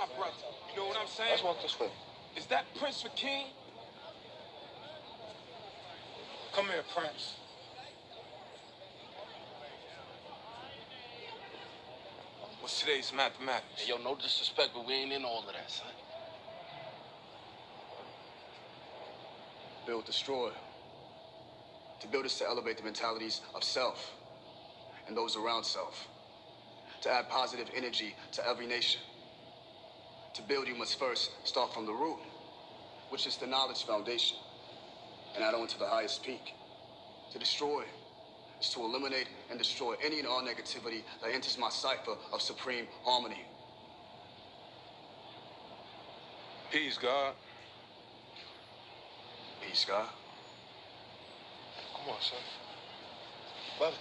you my brother. You know what I'm saying? Let's walk this way. Is that Prince Hakeem? Come here, Prince. What's today's mathematics? Hey, yo, no disrespect, but we ain't in all of that, son. Build, destroy. To build is to elevate the mentalities of self and those around self. To add positive energy to every nation. To build, you must first start from the root, which is the knowledge foundation, and add on to the highest peak. To destroy is to eliminate and destroy any and all negativity that enters my cipher of supreme harmony. Peace, God. Peace, God. Come on, son. Brother.